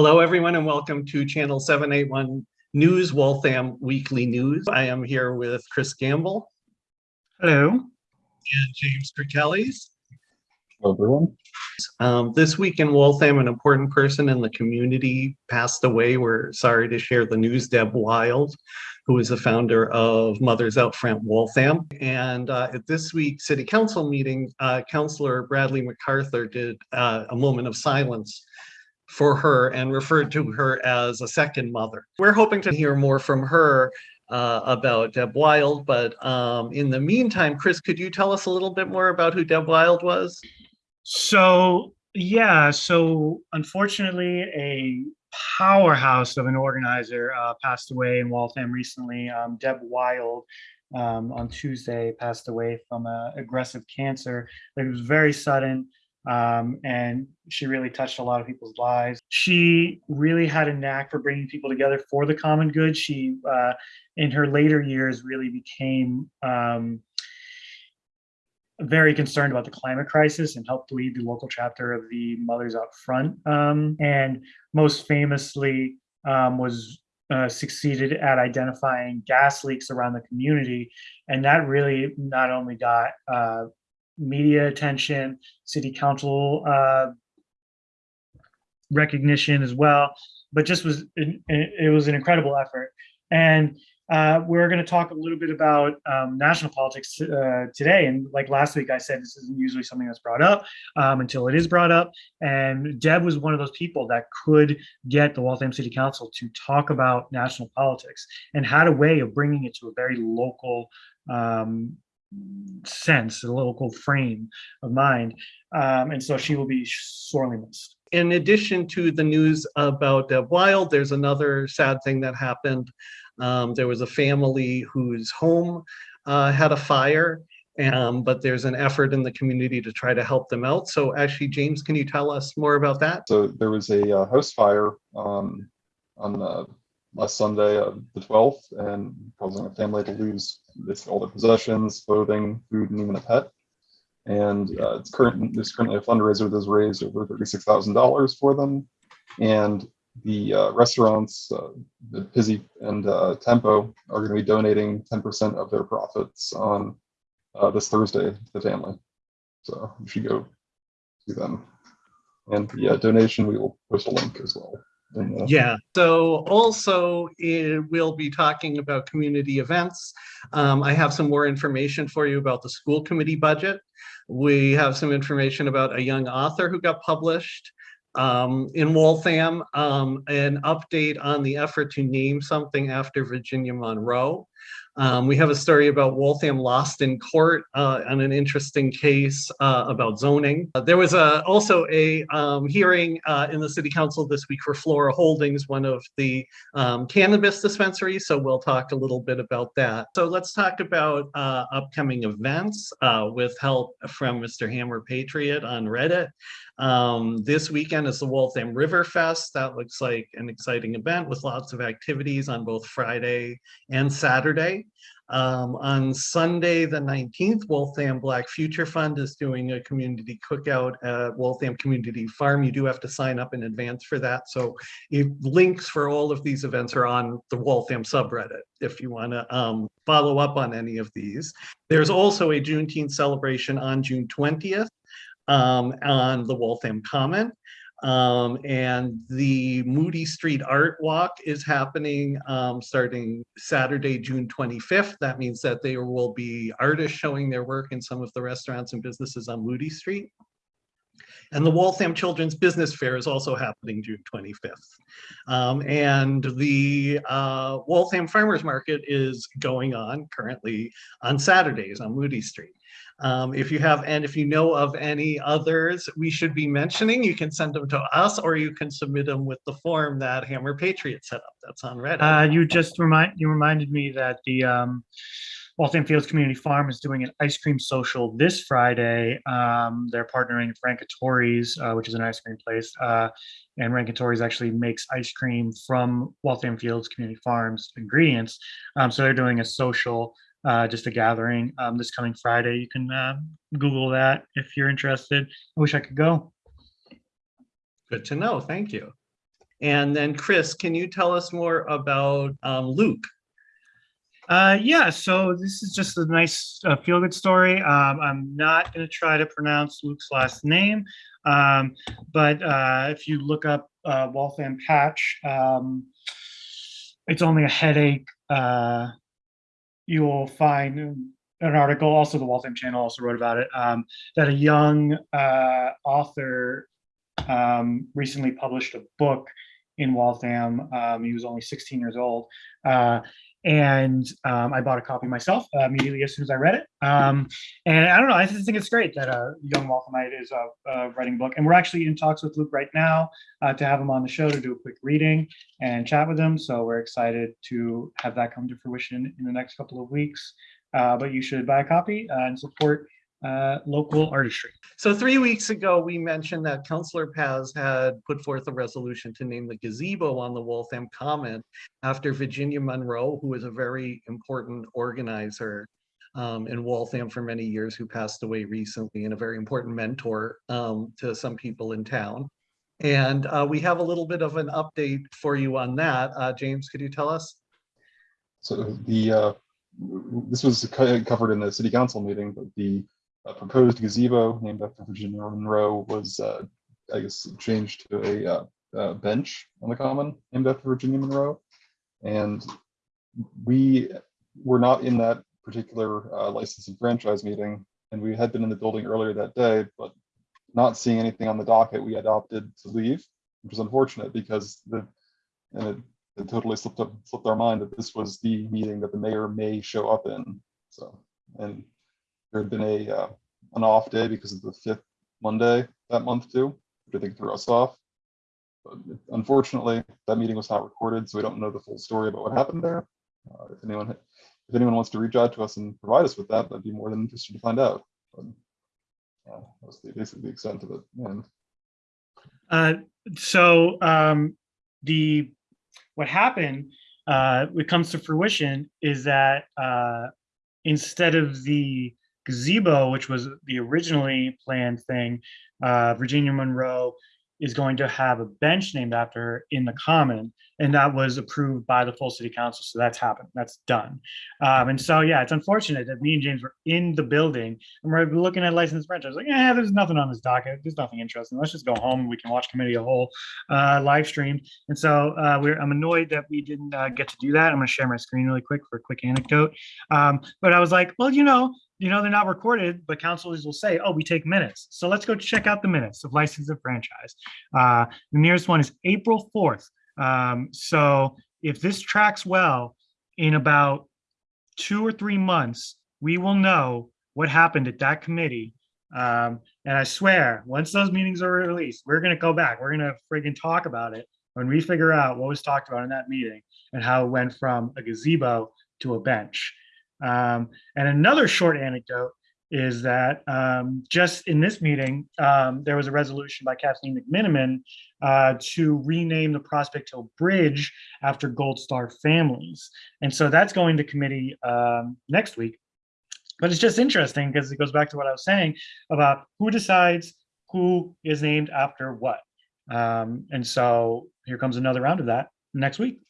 Hello, everyone, and welcome to Channel 781 News, Waltham Weekly News. I am here with Chris Gamble Hello. and James Kirkellis. Hello, everyone. Um, this week in Waltham, an important person in the community passed away. We're sorry to share the news, Deb Wild, who is the founder of Mothers Out Front Waltham. And uh, at this week's city council meeting, uh, Councillor Bradley MacArthur did uh, a moment of silence for her and referred to her as a second mother. We're hoping to hear more from her uh, about Deb Wild, but um, in the meantime, Chris, could you tell us a little bit more about who Deb Wild was? So, yeah, so unfortunately, a powerhouse of an organizer uh, passed away in Waltham recently. Um, Deb Wild um, on Tuesday passed away from uh, aggressive cancer. It was very sudden. Um, and she really touched a lot of people's lives. She really had a knack for bringing people together for the common good. She, uh, in her later years, really became um, very concerned about the climate crisis and helped lead the local chapter of the Mothers Out Front. Um, and most famously um, was uh, succeeded at identifying gas leaks around the community. And that really not only got uh, media attention, city council uh, recognition as well, but just was, it, was an incredible effort. And uh, we're going to talk a little bit about um, national politics uh, today. And like last week, I said this isn't usually something that's brought up um, until it is brought up. And Deb was one of those people that could get the Waltham City Council to talk about national politics and had a way of bringing it to a very local um, sense, a local frame of mind. Um, and so she will be sorely missed. In addition to the news about Deb Wild, there's another sad thing that happened. Um, there was a family whose home uh, had a fire, um, but there's an effort in the community to try to help them out. So actually, James, can you tell us more about that? So there was a uh, house fire um, on uh, last Sunday, uh, the 12th, and causing a family to lose all their possessions, clothing, food, and even a pet. And uh, it's current, there's currently a fundraiser that's raised over $36,000 for them. And the uh, restaurants, uh, the Pizzy and uh, Tempo, are going to be donating 10% of their profits on uh, this Thursday to the family. So you should go see them. And the uh, donation, we will post a link as well. Yeah, so also eh, we'll be talking about community events. Um, I have some more information for you about the school committee budget. We have some information about a young author who got published um, in Waltham, um, an update on the effort to name something after Virginia Monroe. Um, we have a story about Waltham lost in court uh, on an interesting case uh, about zoning. Uh, there was a, also a um, hearing uh, in the city council this week for Flora Holdings, one of the um, cannabis dispensaries. So we'll talk a little bit about that. So let's talk about uh, upcoming events uh, with help from Mr. Hammer Patriot on Reddit. Um, this weekend is the Waltham River Fest. That looks like an exciting event with lots of activities on both Friday and Saturday. Um, on Sunday, the 19th, Waltham Black Future Fund is doing a community cookout at Waltham Community Farm. You do have to sign up in advance for that. So if, links for all of these events are on the Waltham subreddit if you want to um, follow up on any of these. There's also a Juneteenth celebration on June 20th um, on the Waltham Common. Um, and the Moody Street Art Walk is happening um, starting Saturday, June 25th. That means that there will be artists showing their work in some of the restaurants and businesses on Moody Street. And the Waltham Children's Business Fair is also happening June 25th. Um, and the uh, Waltham Farmers Market is going on currently on Saturdays on Moody Street. Um, if you have, and if you know of any others we should be mentioning, you can send them to us or you can submit them with the form that Hammer Patriot set up. That's on Reddit. Uh, you just remind you reminded me that the um, Waltham Fields Community Farm is doing an ice cream social this Friday. Um, they're partnering with Rancatore's, uh, which is an ice cream place, uh, and Rancatore's actually makes ice cream from Waltham Fields Community Farms ingredients. Um, so they're doing a social uh, just a gathering um, this coming Friday. You can uh, Google that if you're interested. I wish I could go. Good to know. Thank you. And then Chris, can you tell us more about um, Luke? Uh, yeah, so this is just a nice uh, feel-good story. Um, I'm not going to try to pronounce Luke's last name, um, but uh, if you look up uh, Waltham Patch, um, it's only a headache. You will find an article, also the Waltham Channel also wrote about it, um, that a young uh, author um, recently published a book in Waltham. Um, he was only 16 years old. Uh, and um, I bought a copy myself uh, immediately as soon as I read it. Um, and I don't know, I just think it's great that a young Walthamite is uh, uh, writing a book. And we're actually in talks with Luke right now uh, to have him on the show to do a quick reading and chat with him. So we're excited to have that come to fruition in the next couple of weeks. Uh, but you should buy a copy uh, and support uh, local artistry. So three weeks ago, we mentioned that Councillor Paz had put forth a resolution to name the gazebo on the Waltham Common after Virginia Monroe, who was a very important organizer um, in Waltham for many years, who passed away recently and a very important mentor um, to some people in town. And uh, we have a little bit of an update for you on that. Uh, James, could you tell us? So the, uh, this was covered in the city council meeting, but the uh, proposed gazebo named after Virginia Monroe was, uh, I guess, changed to a uh, uh, bench on the common named after Virginia Monroe. And we were not in that particular uh, license and franchise meeting, and we had been in the building earlier that day, but not seeing anything on the docket, we had opted to leave, which is unfortunate because the, and it, it totally slipped up, slipped our mind that this was the meeting that the mayor may show up in. So, and there had been a, uh, an off day because of the fifth Monday that month too, which I think threw us off. But unfortunately, that meeting was not recorded, so we don't know the full story about what happened there. Uh, if anyone, if anyone wants to reach out to us and provide us with that, I'd be more than interested to find out. But, uh, that's the, basically the extent of it. And Uh, so um, the what happened, uh, what comes to fruition is that uh, instead of the gazebo, which was the originally planned thing, uh, Virginia Monroe is going to have a bench named after her in the common, and that was approved by the full city council. So that's happened. That's done. Um, and so yeah, it's unfortunate that me and James were in the building and we're looking at licensed renters. Like, yeah, there's nothing on this docket. There's nothing interesting. Let's just go home and we can watch committee a whole uh, live stream. And so uh, we're I'm annoyed that we didn't uh, get to do that. I'm going to share my screen really quick for a quick anecdote. Um, but I was like, well, you know, you know, they're not recorded, but councilors will say, oh, we take minutes. So let's go check out the minutes of license and franchise. Uh, the nearest one is April 4th. Um, so if this tracks well, in about two or three months, we will know what happened at that committee. Um, and I swear, once those meetings are released, we're gonna go back. We're gonna friggin' talk about it when we figure out what was talked about in that meeting and how it went from a gazebo to a bench. Um, and another short anecdote is that um, just in this meeting, um, there was a resolution by Kathleen McMenamin uh, to rename the Prospect Hill Bridge after Gold Star families. And so that's going to committee um, next week. But it's just interesting because it goes back to what I was saying about who decides who is named after what. Um, and so here comes another round of that next week.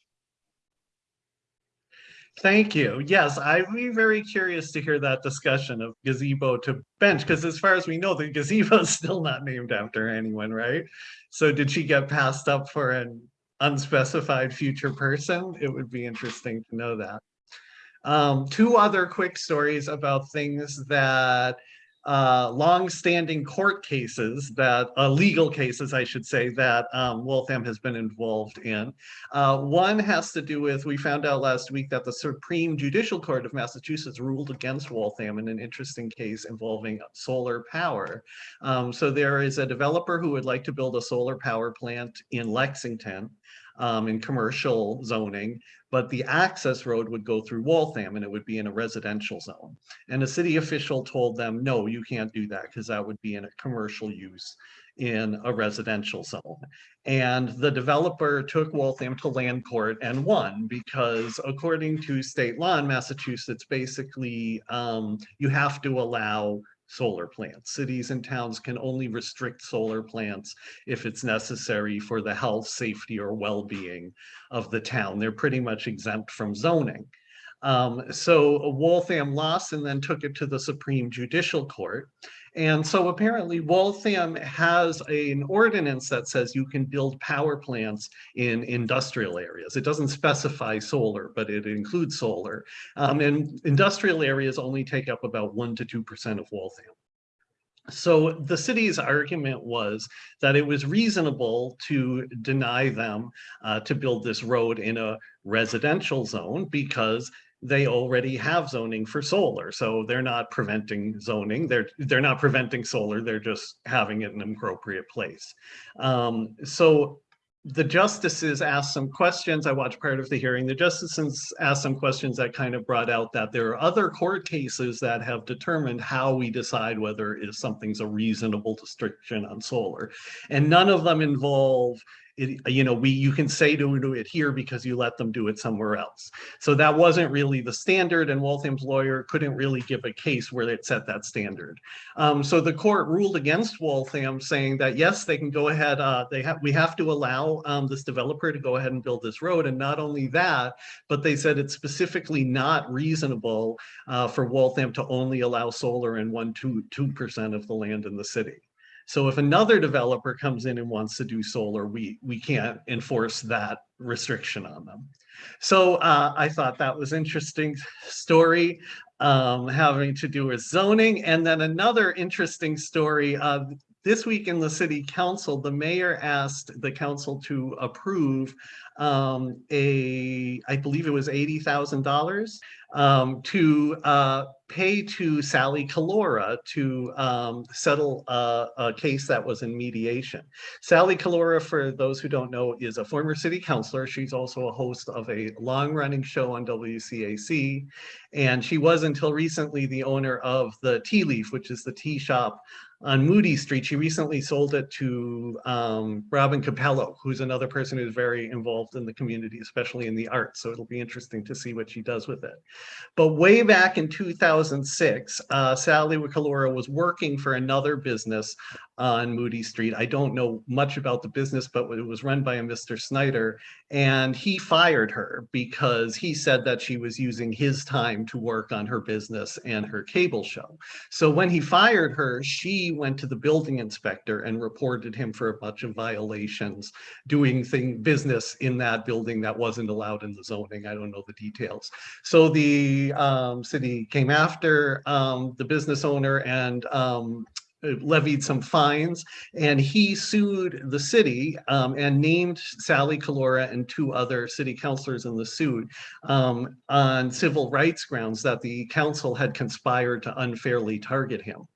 Thank you. Yes, I'd be very curious to hear that discussion of gazebo to bench, because as far as we know, the gazebo is still not named after anyone, right? So did she get passed up for an unspecified future person? It would be interesting to know that. Um, two other quick stories about things that uh, long-standing court cases that, uh, legal cases, I should say, that um, Waltham has been involved in. Uh, one has to do with, we found out last week that the Supreme Judicial Court of Massachusetts ruled against Waltham in an interesting case involving solar power. Um, so there is a developer who would like to build a solar power plant in Lexington um, in commercial zoning, but the access road would go through Waltham and it would be in a residential zone. And a city official told them, no, you can't do that because that would be in a commercial use in a residential zone. And the developer took Waltham to land court and won because according to state law in Massachusetts, basically um, you have to allow solar plants. Cities and towns can only restrict solar plants if it's necessary for the health, safety, or well-being of the town. They're pretty much exempt from zoning. Um, so Waltham lost and then took it to the Supreme Judicial Court. And so apparently Waltham has an ordinance that says you can build power plants in industrial areas. It doesn't specify solar, but it includes solar. Um, and industrial areas only take up about one to 2% of Waltham. So the city's argument was that it was reasonable to deny them uh, to build this road in a residential zone because they already have zoning for solar. So they're not preventing zoning. They're they're not preventing solar. They're just having it in an appropriate place. Um, so the justices asked some questions. I watched part of the hearing. The justices asked some questions that kind of brought out that there are other court cases that have determined how we decide whether if something's a reasonable restriction on solar. And none of them involve it, you know, we you can say to do it here because you let them do it somewhere else. So that wasn't really the standard, and Waltham's lawyer couldn't really give a case where it set that standard. Um, so the court ruled against Waltham, saying that yes, they can go ahead. Uh, they have we have to allow um, this developer to go ahead and build this road, and not only that, but they said it's specifically not reasonable uh, for Waltham to only allow solar in one two two percent of the land in the city. So if another developer comes in and wants to do solar, we, we can't enforce that restriction on them. So uh, I thought that was interesting story um, having to do with zoning. And then another interesting story, uh, this week in the city council, the mayor asked the council to approve um, a, I believe it was $80,000 um, to uh, pay to Sally Collura to um, settle a, a, case that was in mediation. Sally Collura, for those who don't know, is a former city councilor. She's also a host of a long-running show on WCAC, and she was until recently the owner of the Tea Leaf, which is the tea shop on Moody Street. She recently sold it to um, Robin Capello, who's another person who's very involved in the community, especially in the arts. So it'll be interesting to see what she does with it. But way back in 2006, uh, Sally Collura was working for another business on Moody Street. I don't know much about the business, but it was run by a Mr. Snyder. And he fired her because he said that she was using his time to work on her business and her cable show. So when he fired her, she went to the building inspector and reported him for a bunch of violations, doing thing business in that building that wasn't allowed in the zoning. I don't know the details. So the um, city came after um, the business owner and um, levied some fines and he sued the city um, and named Sally Collura and two other city councilors in the suit um, on civil rights grounds that the council had conspired to unfairly target him.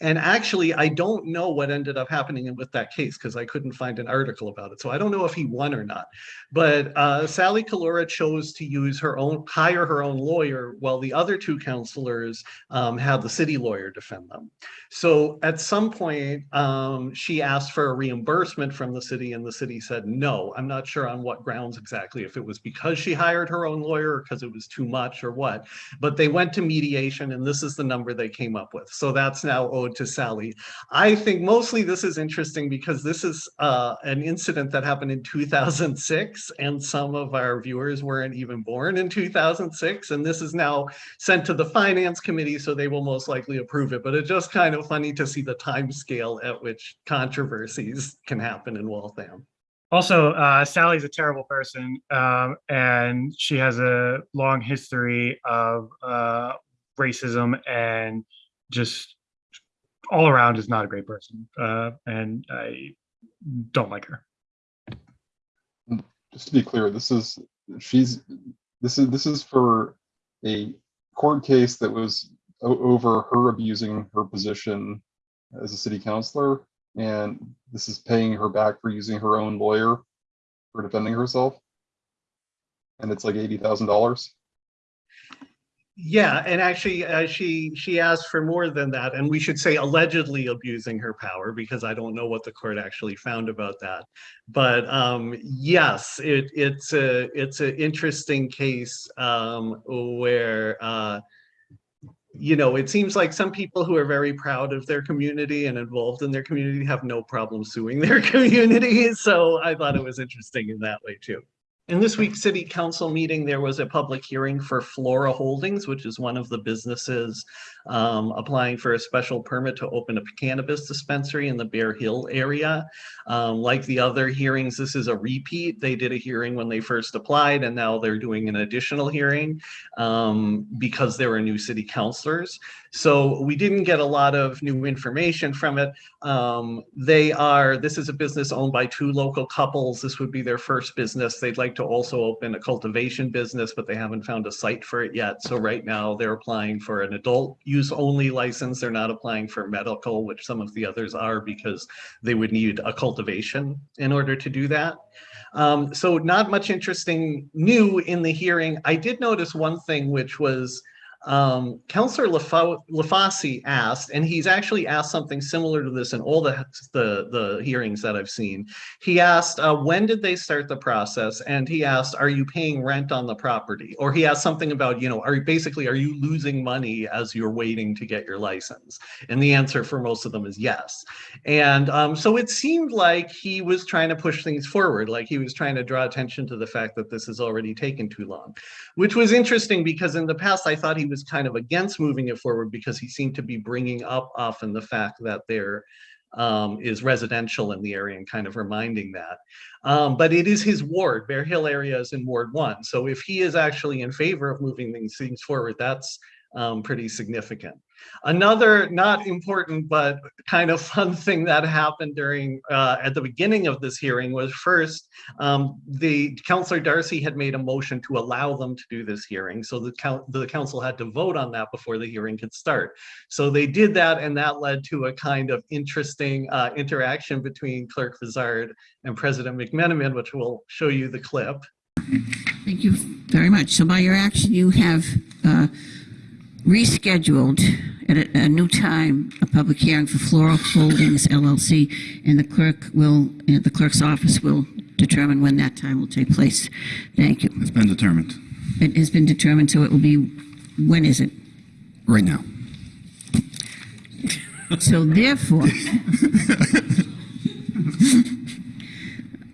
And actually, I don't know what ended up happening with that case because I couldn't find an article about it. So I don't know if he won or not. But uh, Sally Collura chose to use her own, hire her own lawyer while the other two counselors um, had the city lawyer defend them. So at some point, um, she asked for a reimbursement from the city and the city said, no, I'm not sure on what grounds exactly, if it was because she hired her own lawyer because it was too much or what, but they went to mediation and this is the number they came up with. So that's now owed to Sally. I think mostly this is interesting because this is uh, an incident that happened in 2006 and some of our viewers weren't even born in 2006 and this is now sent to the finance committee so they will most likely approve it but it just kind of funny to see the time scale at which controversies can happen in Waltham. Also, uh, Sally's a terrible person, um, and she has a long history of uh, racism and just all around is not a great person. Uh, and I don't like her. Just to be clear, this is she's this is this is for a court case that was over her abusing her position as a city councilor and this is paying her back for using her own lawyer for defending herself and it's like eighty thousand dollars yeah and actually uh, she she asked for more than that and we should say allegedly abusing her power because i don't know what the court actually found about that but um yes it it's a it's an interesting case um where uh you know, it seems like some people who are very proud of their community and involved in their community have no problem suing their community. So I thought it was interesting in that way too. In this week's city council meeting, there was a public hearing for Flora Holdings, which is one of the businesses um, applying for a special permit to open a cannabis dispensary in the Bear Hill area. Um, like the other hearings, this is a repeat. They did a hearing when they first applied and now they're doing an additional hearing um, because there were new city councilors. So we didn't get a lot of new information from it. Um, they are, this is a business owned by two local couples. This would be their first business. They'd like to also open a cultivation business, but they haven't found a site for it yet. So right now they're applying for an adult use only license. They're not applying for medical, which some of the others are because they would need a cultivation in order to do that. Um, so not much interesting new in the hearing. I did notice one thing, which was um, Councillor LaFauci asked, and he's actually asked something similar to this in all the, the, the hearings that I've seen. He asked, uh, when did they start the process? And he asked, are you paying rent on the property? Or he asked something about, you know, are you basically, are you losing money as you're waiting to get your license? And the answer for most of them is yes. And um, so it seemed like he was trying to push things forward, like he was trying to draw attention to the fact that this has already taken too long, which was interesting because in the past I thought he was kind of against moving it forward because he seemed to be bringing up often the fact that there um, is residential in the area and kind of reminding that. Um, but it is his ward, Bear Hill area is in Ward 1. So if he is actually in favor of moving these things forward, that's um, pretty significant. Another not important but kind of fun thing that happened during uh, at the beginning of this hearing was first um, the councillor Darcy had made a motion to allow them to do this hearing so the, the council had to vote on that before the hearing could start so they did that and that led to a kind of interesting uh, interaction between clerk Vizard and President McMenamin which we'll show you the clip Thank you very much. So by your action, you have uh, rescheduled at a, a new time a public hearing for Flora Holdings LLC, and the clerk will, uh, the clerk's office will determine when that time will take place. Thank you. It's been determined It has been determined, so it will be, when is it? right now. So therefore,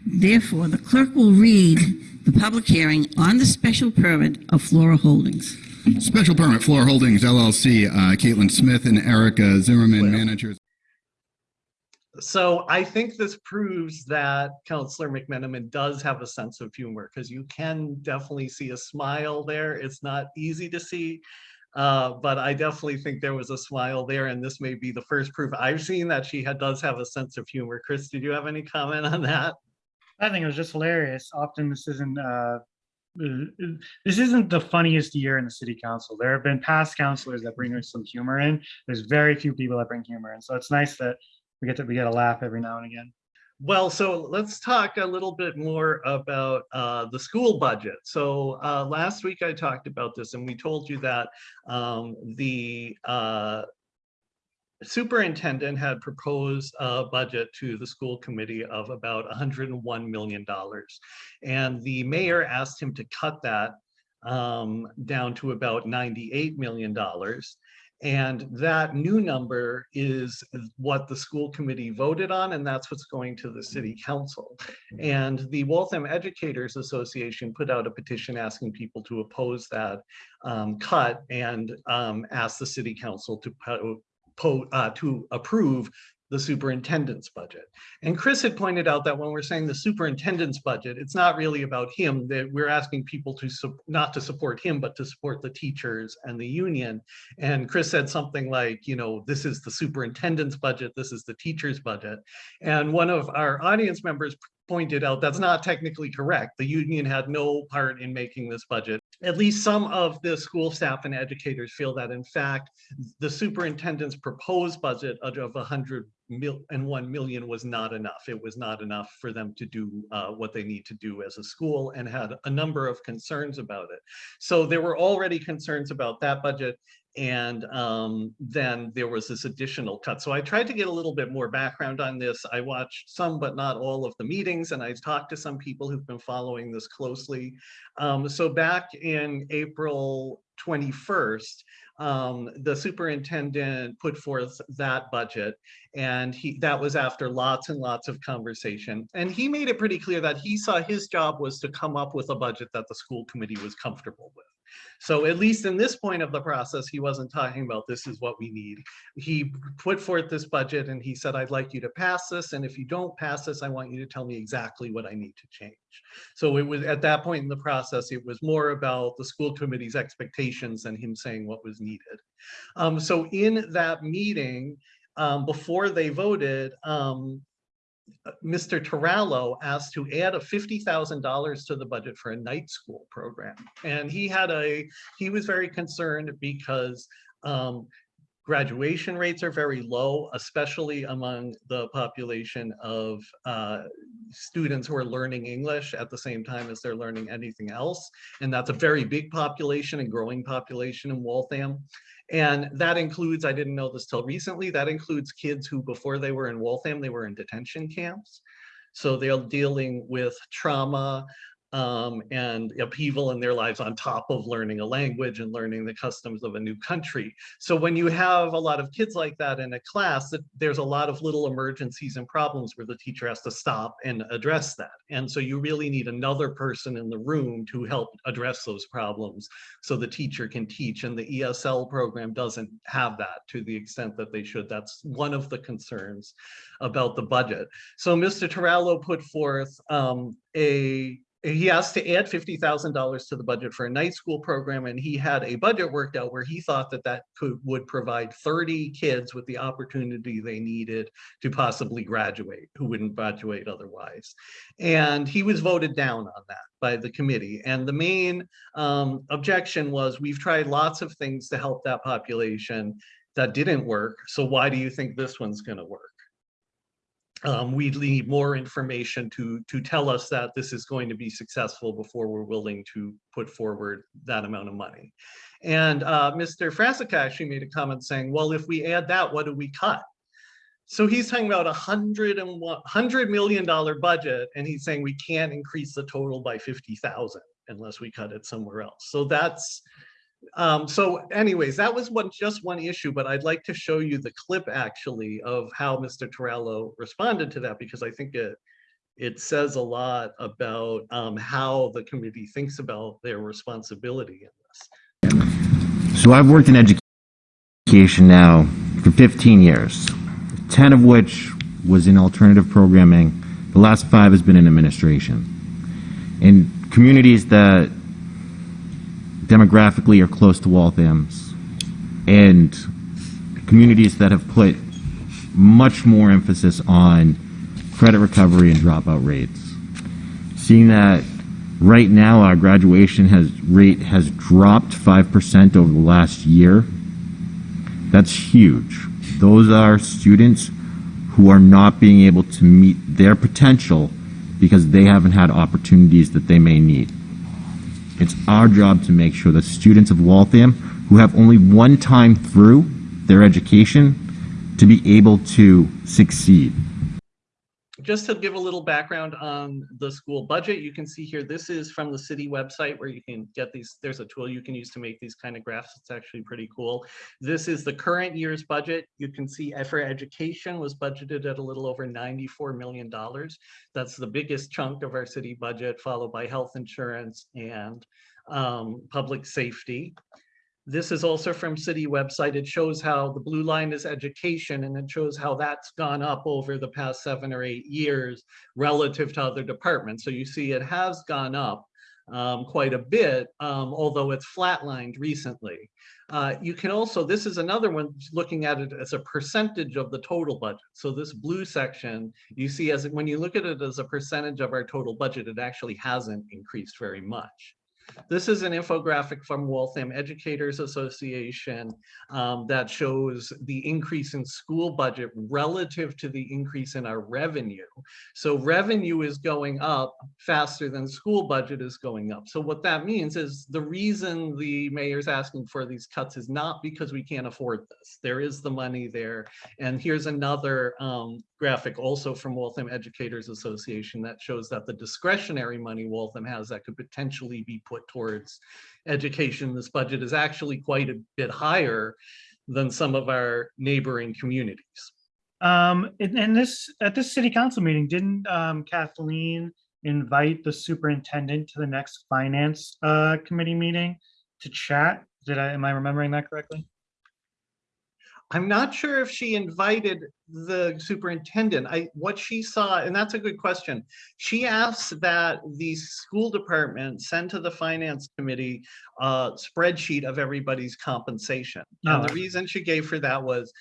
therefore, the clerk will read the public hearing on the special permit of Flora Holdings. Special permit Flora Holdings LLC, uh, Caitlin Smith and Erica Zimmerman, managers. So I think this proves that Councillor McMenamin does have a sense of humor because you can definitely see a smile there. It's not easy to see, uh, but I definitely think there was a smile there, and this may be the first proof I've seen that she had, does have a sense of humor. Chris, did you have any comment on that? I think it was just hilarious. Often this isn't uh, uh, this isn't the funniest year in the city council. There have been past councilors that bring some humor in. There's very few people that bring humor in, so it's nice that we get to we get a laugh every now and again. Well, so let's talk a little bit more about uh, the school budget. So uh, last week I talked about this and we told you that um, the uh, superintendent had proposed a budget to the school committee of about $101 million. And the mayor asked him to cut that um, down to about $98 million. And that new number is what the school committee voted on, and that's what's going to the city council. And the Waltham Educators Association put out a petition asking people to oppose that um, cut and um, ask the city council to uh, to approve the superintendent's budget. And Chris had pointed out that when we're saying the superintendent's budget, it's not really about him, that we're asking people to not to support him, but to support the teachers and the union. And Chris said something like, you know, this is the superintendent's budget, this is the teacher's budget. And one of our audience members pointed out that's not technically correct. The union had no part in making this budget. At least some of the school staff and educators feel that in fact, the superintendent's proposed budget of of 100 mil and 1 million was not enough. It was not enough for them to do uh, what they need to do as a school and had a number of concerns about it. So there were already concerns about that budget. And um, then there was this additional cut. So I tried to get a little bit more background on this. I watched some, but not all of the meetings, and I talked to some people who've been following this closely. Um, so back in April 21st, um, the superintendent put forth that budget and he, that was after lots and lots of conversation. And he made it pretty clear that he saw his job was to come up with a budget that the school committee was comfortable with. So at least in this point of the process, he wasn't talking about this is what we need. He put forth this budget and he said, I'd like you to pass this. And if you don't pass this, I want you to tell me exactly what I need to change. So it was at that point in the process, it was more about the school committee's expectations than him saying what was needed. Um, so in that meeting, um, before they voted, um, Mr. Terrello asked to add a fifty thousand dollars to the budget for a night school program. And he had a, he was very concerned because um, graduation rates are very low, especially among the population of uh, students who are learning English at the same time as they're learning anything else. And that's a very big population and growing population in Waltham. And that includes, I didn't know this till recently, that includes kids who before they were in Waltham, they were in detention camps. So they're dealing with trauma um, and upheaval in their lives on top of learning a language and learning the customs of a new country. So when you have a lot of kids like that in a class, that there's a lot of little emergencies and problems where the teacher has to stop and address that. And so you really need another person in the room to help address those problems so the teacher can teach. And the ESL program doesn't have that to the extent that they should. That's one of the concerns about the budget. So Mr. Terrello put forth um, a he asked to add fifty thousand dollars to the budget for a night school program, and he had a budget worked out where he thought that that could would provide thirty kids with the opportunity they needed to possibly graduate, who wouldn't graduate otherwise. And he was voted down on that by the committee. And the main um, objection was we've tried lots of things to help that population that didn't work. So why do you think this one's going to work? Um, we need more information to to tell us that this is going to be successful before we're willing to put forward that amount of money. And uh, Mr. Frasica actually made a comment saying, well, if we add that, what do we cut? So he's talking about a hundred and one hundred million dollar budget, and he's saying we can't increase the total by 50,000 unless we cut it somewhere else. So that's um, so anyways, that was one just one issue, but I'd like to show you the clip actually of how Mr. Terrello responded to that because I think it it says a lot about um, how the committee thinks about their responsibility in this. So I've worked in education now for 15 years, 10 of which was in alternative programming. The last five has been in administration. In communities that demographically are close to Waltham's and communities that have put much more emphasis on credit recovery and dropout rates. Seeing that right now our graduation has rate has dropped 5% over the last year, that's huge. Those are students who are not being able to meet their potential because they haven't had opportunities that they may need. It's our job to make sure that students of Waltham who have only one time through their education to be able to succeed. Just to give a little background on the school budget, you can see here, this is from the city website where you can get these, there's a tool you can use to make these kind of graphs. It's actually pretty cool. This is the current year's budget. You can see for education was budgeted at a little over $94 million. That's the biggest chunk of our city budget, followed by health insurance and um, public safety. This is also from city website. It shows how the blue line is education and it shows how that's gone up over the past seven or eight years relative to other departments. So you see it has gone up um, quite a bit, um, although it's flatlined recently. Uh, you can also, this is another one looking at it as a percentage of the total budget. So this blue section, you see as when you look at it as a percentage of our total budget, it actually hasn't increased very much. This is an infographic from Waltham Educators Association um, that shows the increase in school budget relative to the increase in our revenue. So revenue is going up faster than school budget is going up. So what that means is the reason the mayor's asking for these cuts is not because we can't afford this. There is the money there. And here's another um, graphic also from Waltham Educators Association that shows that the discretionary money Waltham has that could potentially be put put towards education. This budget is actually quite a bit higher than some of our neighboring communities. Um, in this, at this city council meeting, didn't, um, Kathleen invite the superintendent to the next finance, uh, committee meeting to chat? Did I, am I remembering that correctly? I'm not sure if she invited the superintendent. I, what she saw, and that's a good question. She asked that the school department send to the finance committee a spreadsheet of everybody's compensation. And the Oh. reason she gave for that was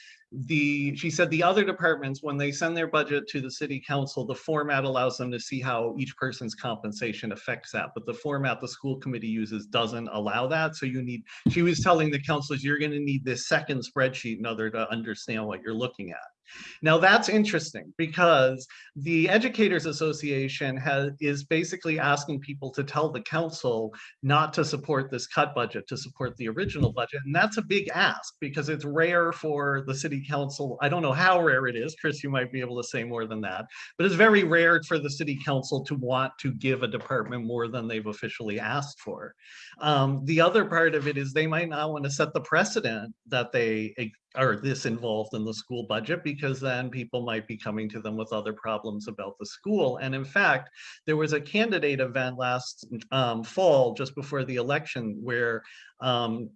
the, she said the other departments, when they send their budget to the city council, the format allows them to see how each person's compensation affects that. But the format the school committee uses doesn't allow that. So you need she was telling the counselors, you're gonna need this second spreadsheet in order to understand what you're looking at. Now, that's interesting because the Educators Association has, is basically asking people to tell the council not to support this cut budget, to support the original budget. And that's a big ask because it's rare for the city council. I don't know how rare it is. Chris, you might be able to say more than that. But it's very rare for the city council to want to give a department more than they've officially asked for. Um, the other part of it is they might not want to set the precedent that they are this involved in the school budget because then people might be coming to them with other problems about the school. And in fact, there was a candidate event last um, fall, just before the election, where um,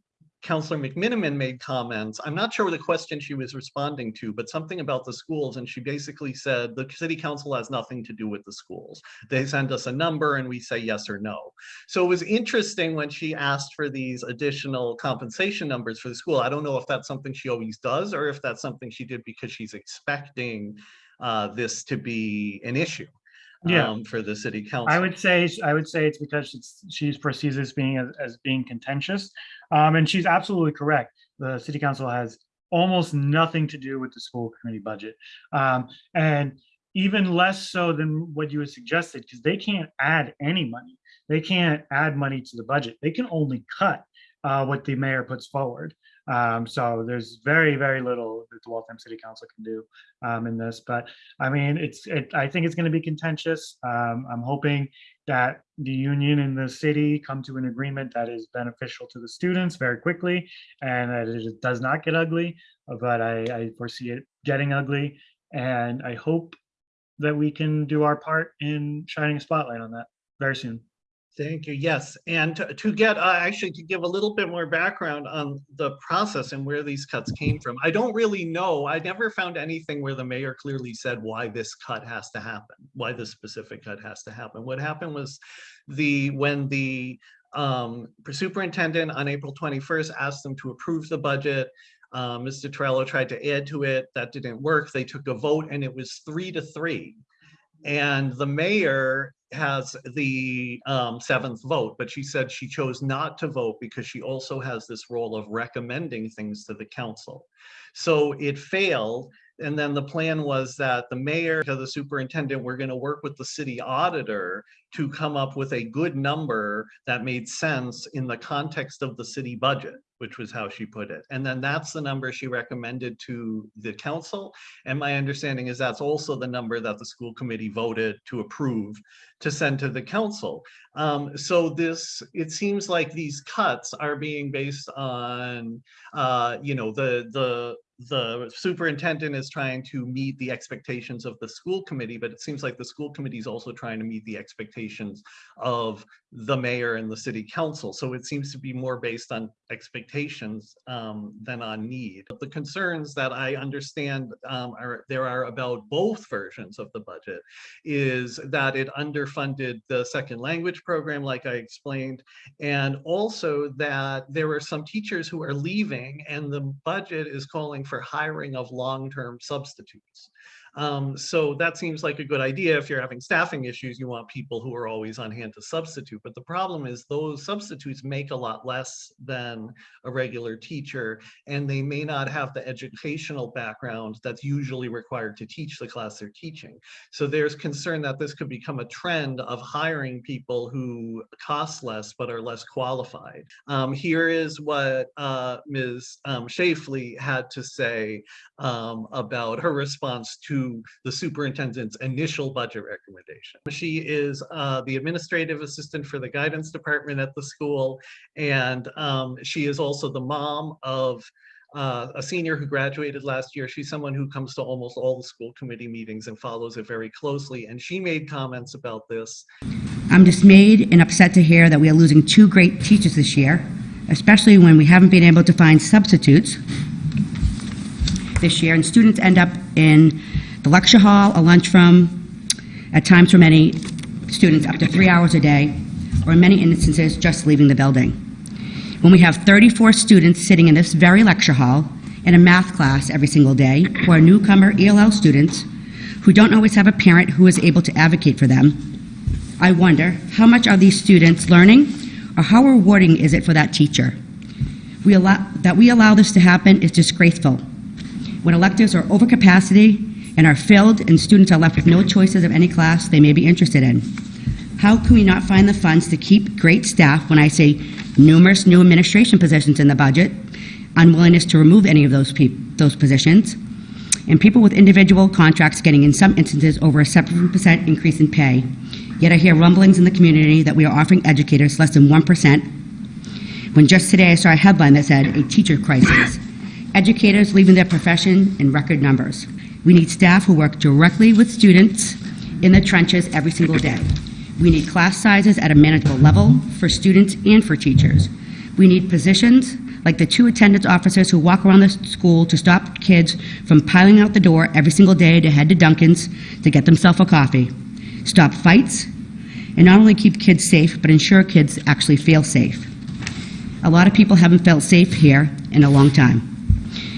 Counselor McMenamin made comments. I'm not sure what the question she was responding to, but something about the schools. And she basically said the city council has nothing to do with the schools. They send us a number and we say yes or no. So it was interesting when she asked for these additional compensation numbers for the school. I don't know if that's something she always does or if that's something she did because she's expecting uh, this to be an issue Yeah. um, for the city council. I would say, I would say it's because she's, she perceives this being as, as being contentious. Um, and she's absolutely correct. The city council has almost nothing to do with the school committee budget. Um, and even less so than what you had suggested, because they can't add any money. They can't add money to the budget. They can only cut uh, what the mayor puts forward. Um, so there's very, very little that the Waltham City Council can do um, in this. But I mean, it's, it, I think it's going to be contentious. Um, I'm hoping that the union and the city come to an agreement that is beneficial to the students very quickly and that it does not get ugly, but I, I foresee it getting ugly. And I hope that we can do our part in shining a spotlight on that very soon. Thank you. Yes, and to, to get, uh, actually to give a little bit more background on the process and where these cuts came from. I don't really know. I never found anything where the mayor clearly said why this cut has to happen, why this specific cut has to happen. What happened was the, when the um, superintendent on April 21st asked them to approve the budget, uh, Mr. Torello tried to add to it. That didn't work. They took a vote and it was three to three. And the mayor has the um, seventh vote, but she said she chose not to vote because she also has this role of recommending things to the council. So it failed. And then the plan was that the mayor to the superintendent, we're going to work with the city auditor to come up with a good number that made sense in the context of the city budget, which was how she put it. And then that's the number she recommended to the council. And my understanding is that's also the number that the school committee voted to approve to send to the council. Um, so this, it seems like these cuts are being based on, uh, you know, the, the, the superintendent is trying to meet the expectations of the school committee, but it seems like the school committee is also trying to meet the expectations of the mayor and the city council. So it seems to be more based on expectations um, than on need. But the concerns that I understand um, are there are about both versions of the budget is that it underfunded the second language program, like I explained, and also that there are some teachers who are leaving and the budget is calling for hiring of long-term substitutes. Um, so that seems like a good idea. If you're having staffing issues, you want people who are always on hand to substitute. But the problem is those substitutes make a lot less than a regular teacher, and they may not have the educational background that's usually required to teach the class they're teaching. So there's concern that this could become a trend of hiring people who cost less but are less qualified. Um, here is what uh, Ms. Um, Shafley had to say um, about her response to the superintendent's initial budget recommendation. She is uh, the administrative assistant for the guidance department at the school, and um, she is also the mom of uh, a senior who graduated last year. She's someone who comes to almost all the school committee meetings and follows it very closely, and she made comments about this. I'm dismayed and upset to hear that we are losing two great teachers this year, especially when we haven't been able to find substitutes this year, and students end up in the lecture hall, a lunchroom, at times for many students up to three hours a day, or in many instances, just leaving the building. When we have 34 students sitting in this very lecture hall in a math class every single day, who are newcomer ELL students, who don't always have a parent who is able to advocate for them, I wonder, how much are these students learning, or how rewarding is it for that teacher? We allow, that we allow this to happen is disgraceful. When electives are over capacity and are filled and students are left with no choices of any class they may be interested in. How can we not find the funds to keep great staff when I say numerous new administration positions in the budget, unwillingness to remove any of those those positions, and people with individual contracts getting in some instances over a 7% increase in pay. Yet I hear rumblings in the community that we are offering educators less than 1%, when just today I saw a headline that said, a teacher crisis. Educators leaving their profession in record numbers. We need staff who work directly with students in the trenches every single day. We need class sizes at a manageable level for students and for teachers. We need positions like the two attendance officers who walk around the school to stop kids from piling out the door every single day to head to Dunkin's to get themselves a coffee. Stop fights, and not only keep kids safe, but ensure kids actually feel safe. A lot of people haven't felt safe here in a long time.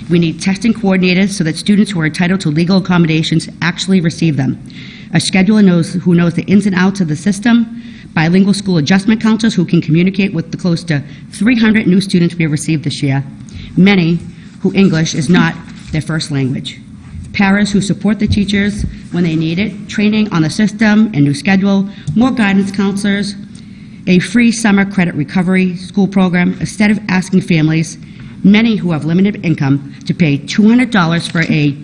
We need testing coordinators so that students who are entitled to legal accommodations actually receive them. A scheduler knows, who knows the ins and outs of the system, bilingual school adjustment counselors who can communicate with the close to 300 new students we have received this year, many who English is not their first language. Parents who support the teachers when they need it, training on the system and new schedule, more guidance counselors, a free summer credit recovery school program instead of asking families, many who have limited income, to pay $200 for a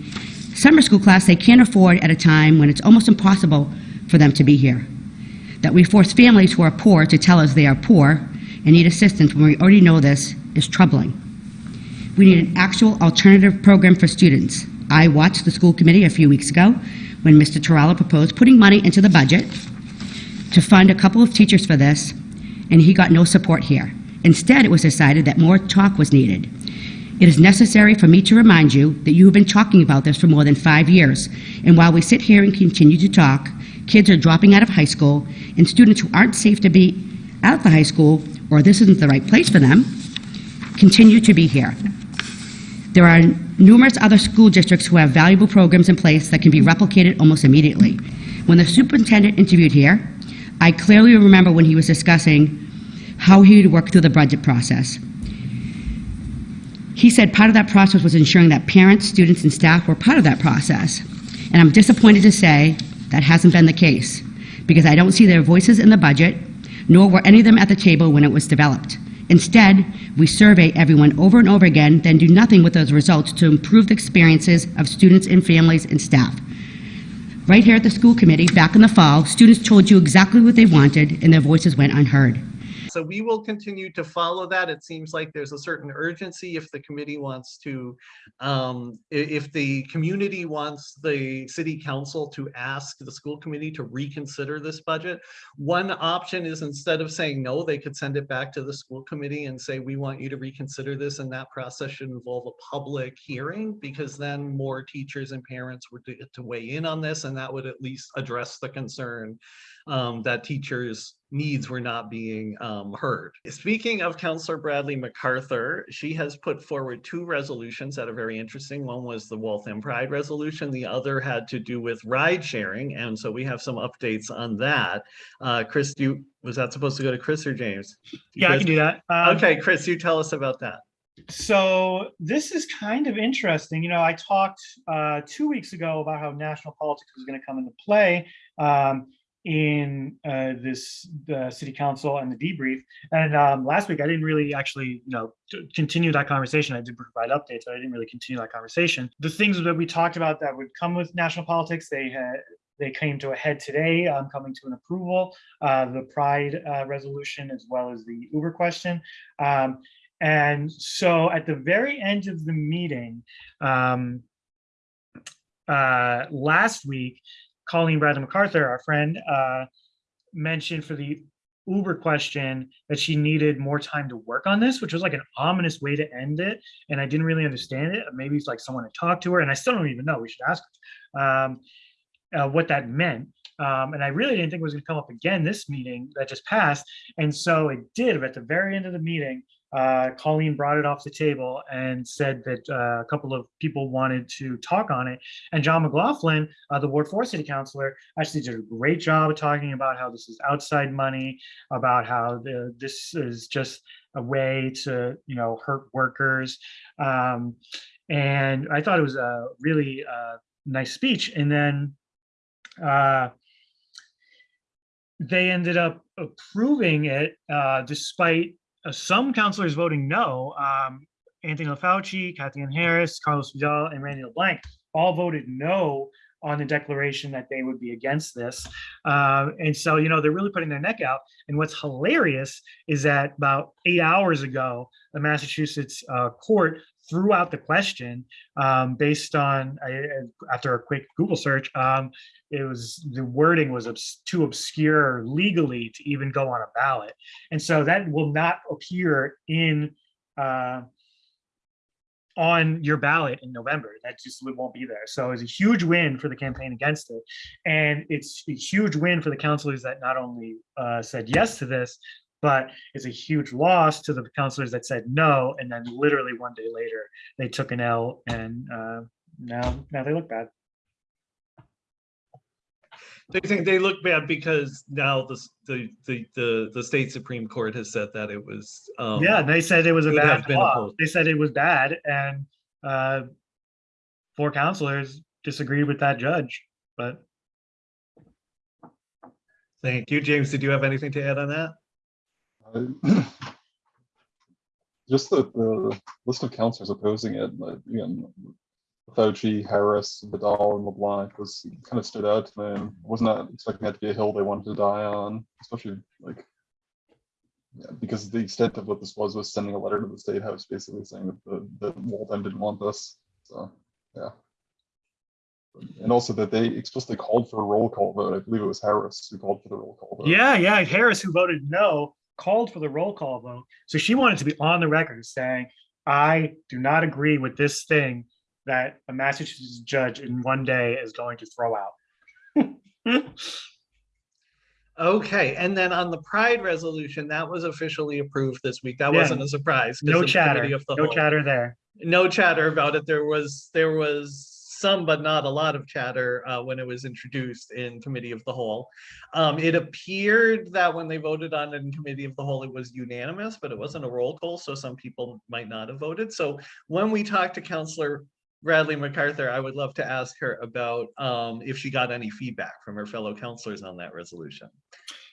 summer school class they can't afford at a time when it's almost impossible for them to be here. That we force families who are poor to tell us they are poor and need assistance when we already know this is troubling. We need an actual alternative program for students. I watched the school committee a few weeks ago when Mr. Terrell proposed putting money into the budget to fund a couple of teachers for this, and he got no support here. Instead, it was decided that more talk was needed. It is necessary for me to remind you that you have been talking about this for more than five years, and while we sit here and continue to talk, kids are dropping out of high school, and students who aren't safe to be at the high school, or this isn't the right place for them, continue to be here. There are numerous other school districts who have valuable programs in place that can be replicated almost immediately. When the superintendent interviewed here, I clearly remember when he was discussing how he would work through the budget process. He said part of that process was ensuring that parents, students, and staff were part of that process. And I'm disappointed to say that hasn't been the case, because I don't see their voices in the budget, nor were any of them at the table when it was developed. Instead, we survey everyone over and over again, then do nothing with those results to improve the experiences of students and families and staff. Right here at the school committee, back in the fall, students told you exactly what they wanted, and their voices went unheard. So we will continue to follow that. It seems like there's a certain urgency if the committee wants to, um, if the community wants the city council to ask the school committee to reconsider this budget. One option is instead of saying no, they could send it back to the school committee and say, we want you to reconsider this. And that process should involve a public hearing because then more teachers and parents would get to weigh in on this and that would at least address the concern um, that teachers' needs were not being um, heard. Speaking of Councilor Bradley MacArthur, she has put forward two resolutions that are very interesting. One was the Waltham Pride resolution. The other had to do with ride sharing. And so we have some updates on that. Uh, Chris, do you, was that supposed to go to Chris or James? Yeah, I can do that. Um, Okay, Chris, you tell us about that. So this is kind of interesting. You know, I talked uh, two weeks ago about how national politics was going to come into play. Um, in uh, this the city council and the debrief. And um, last week, I didn't really actually, you know, continue that conversation. I did provide updates, but I didn't really continue that conversation. The things that we talked about that would come with national politics, they had they came to a head today, um, coming to an approval. Uh, the Pride uh, resolution as well as the Uber question. Um, and so at the very end of the meeting, um, uh, last week, Colleen Bradley MacArthur, our friend, uh, mentioned for the Uber question that she needed more time to work on this, which was like an ominous way to end it. And I didn't really understand it. Maybe it's like someone to talk to her, and I still don't even know. We should ask her um, uh, what that meant. Um, and I really didn't think it was going to come up again this meeting that just passed. And so it did. But at the very end of the meeting, uh, Colleen brought it off the table and said that uh, a couple of people wanted to talk on it. And John McLaughlin, uh, the Ward 4 City Councilor, actually did a great job of talking about how this is outside money, about how the, this is just a way to, you know, hurt workers. Um, and I thought it was a really uh, nice speech. And then uh, they ended up approving it uh, despite some councilors voting no. Um, Anthony LaFauci, Kathy Ann Harris, Carlos Vidal, and Randy LeBlanc all voted no on the declaration that they would be against this. Um, and so, you know, they're really putting their neck out. And what's hilarious is that about eight hours ago, the Massachusetts uh, court threw out the question um, based on, uh, after a quick Google search, um, it was the wording was obs- too obscure legally to even go on a ballot. And so that will not appear in uh, on your ballot in November. That just won't be there. So it's a huge win for the campaign against it. And it's a huge win for the councilors that not only uh, said yes to this, but it's a huge loss to the councilors that said no. And then literally one day later, they took an L and uh, now, now they look bad. They think they look bad because now the, the, the, the, the state Supreme Court has said that it was. um, Yeah, they said it was a bad law. They said it was bad and uh, four councilors disagreed with that judge, but Thank you. James, did you have anything to add on that? Just the, the list of councilors opposing it, like, again, Fauci, Harris, Vidal, and LeBlanc was kind of stood out to me. I was not expecting that to be a hill they wanted to die on, especially like yeah, because the extent of what this was was sending a letter to the state house basically saying that the that Waltham didn't want this. So yeah. And also that they explicitly called for a roll call vote. I believe it was Harris who called for the roll call vote. yeah, yeah, Harris, who voted no, called for the roll call vote. So she wanted to be on the record saying, I do not agree with this thing that a Massachusetts judge in one day is going to throw out. Okay, and then on the Pride resolution, that was officially approved this week. That Yeah. wasn't a surprise. No chatter, of the no whole- chatter there. No chatter about it. There was, there was some, but not a lot of chatter uh, when it was introduced in committee of the whole. Um, it appeared that when they voted on it in committee of the whole, it was unanimous, but it wasn't a roll call, so some people might not have voted. So when we talked to Councilor Bradley MacArthur, I would love to ask her about um, if she got any feedback from her fellow councilors on that resolution.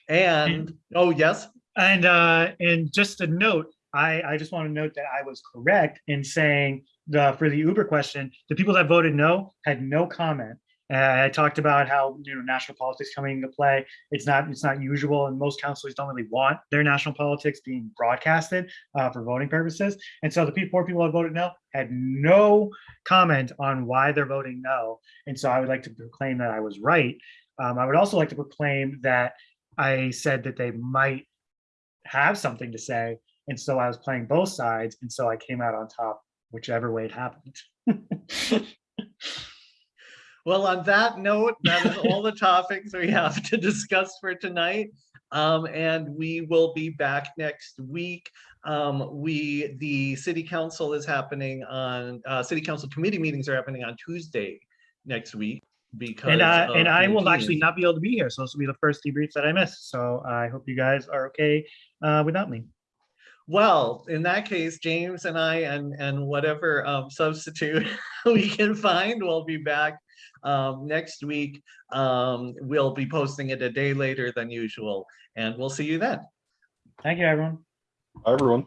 And, oh, yes, And uh, and just a note, I I just want to note that I was correct in saying the for the Uber question, the people that voted no had no comment. Uh, I talked about how you know national politics coming into play. It's not it's not usual, and most councilors don't really want their national politics being broadcasted uh, for voting purposes. And so the people, four people that voted no had no comment on why they're voting no. And so I would like to proclaim that I was right. Um, I would also like to proclaim that I said that they might have something to say. And so I was playing both sides. And so I came out on top, whichever way it happened. Well, on that note, that is all the topics we have to discuss for tonight. Um, and we will be back next week. Um, we, the city council is happening on, uh, city council committee meetings are happening on Tuesday next week because. and I, and I will actually not be able to be here. So this will be the first debrief that I missed. So I hope you guys are okay uh, without me. Well, in that case, James and I and, and whatever um, substitute we can find will be back um, next week. Um, we'll be posting it a day later than usual, and we'll see you then. Thank you, everyone. Bye, everyone.